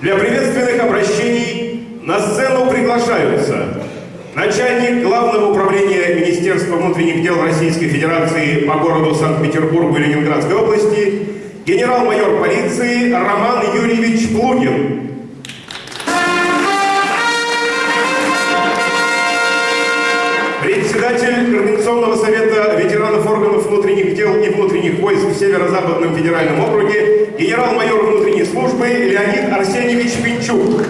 Для приветственных обращений на сцену приглашаются начальник Главного управления Министерства внутренних дел Российской Федерации по городу Санкт-Петербургу и Ленинградской области, генерал-майор полиции Роман Юрьевич Плугин. Председатель Координационного совета ветеранов органов внутренних дел и внутренних войск в Северо-Западном федеральном округе генерал-майор внутренней службы Леонид Арсеньевич Пинчук.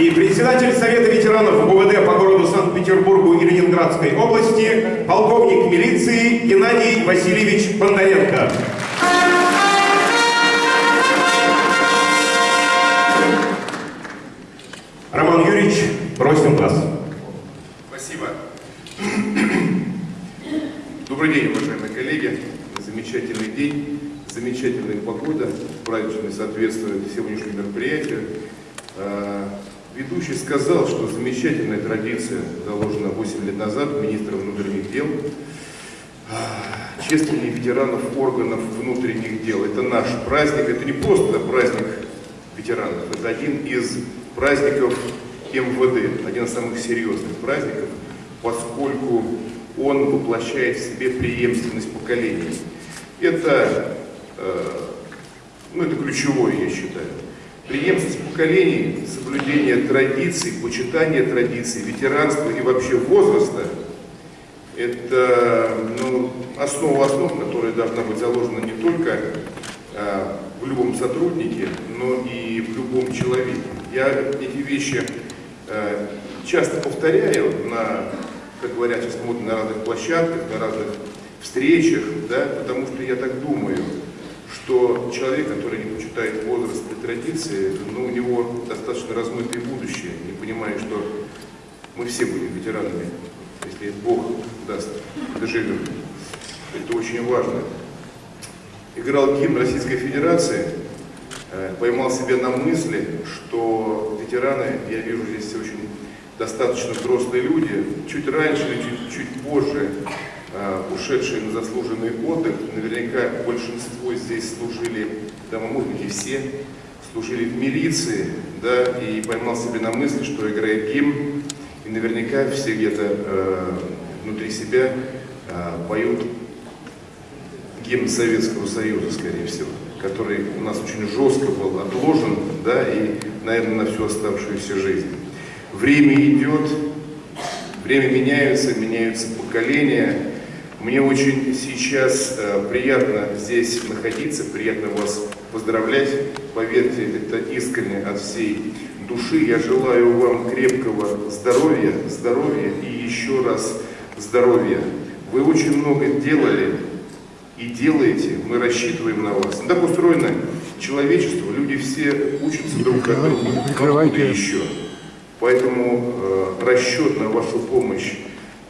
И председатель Совета ветеранов УВД по городу Санкт-Петербургу и Ленинградской области полковник милиции Геннадий Васильевич Бондаренко. Роман Юрьевич, просим вас. Добрый день, уважаемые коллеги. Замечательный день, замечательная погода, празднично соответствует сегодняшнему мероприятию. А, Ведущий сказал, что замечательная традиция заложена 8 лет назад министром внутренних дел. А, Чествование ветеранов органов внутренних дел. Это наш праздник, это не просто праздник ветеранов, это один из праздников МВД, один из самых серьезных праздников, поскольку он воплощает в себе преемственность поколений. Это, э, ну, это ключевое, я считаю. Преемственность поколений, соблюдение традиций, почитание традиций, ветеранства и вообще возраста – это ну, основа основ, которая должна быть заложена не только э, в любом сотруднике, но и в любом человеке. Я эти вещи э, часто повторяю на, как говорят сейчас модно, на разных площадках, на разных встречах, да, потому что я так думаю, что человек, который не почитает возраст и традиции, ну, у него достаточно размытое будущее, не понимая, что мы все будем ветеранами, если Бог даст, доживем. Это очень важно. Играл гимн Российской Федерации, э, поймал себя на мысли, что ветераны, я вижу здесь очень достаточно взрослые люди, чуть раньше или чуть, чуть позже э, ушедшие на заслуженный отдых, наверняка большинство здесь служили, да, может быть и все, служили в милиции, да, и поймал себе на мысли, что играет гимн, и наверняка все где-то э, внутри себя э, поют гимн Советского Союза, скорее всего, который у нас очень жестко был отложен, да, и, наверное, на всю оставшуюся жизнь. Время идет, время меняется, меняются поколения. Мне очень сейчас э, приятно здесь находиться, приятно вас поздравлять. Поверьте, это искренне от всей души. Я желаю вам крепкого здоровья, здоровья и еще раз здоровья. Вы очень много делали и делаете, мы рассчитываем на вас. Так устроено человечество, люди все учатся друг от друга. Откуда еще? Поэтому э, расчет на вашу помощь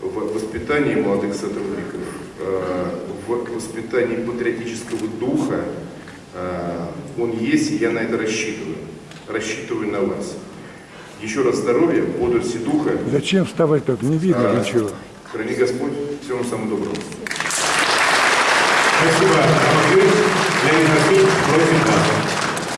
в воспитании молодых сотрудников, э, в воспитании патриотического духа, э, он есть, и я на это рассчитываю. Рассчитываю на вас. Еще раз здоровья, бодрости духа. Зачем вставать так? Не видно А, ничего. Храни Господь. Всего вам самого доброго. Спасибо. Леонид Васильевич, просим вас.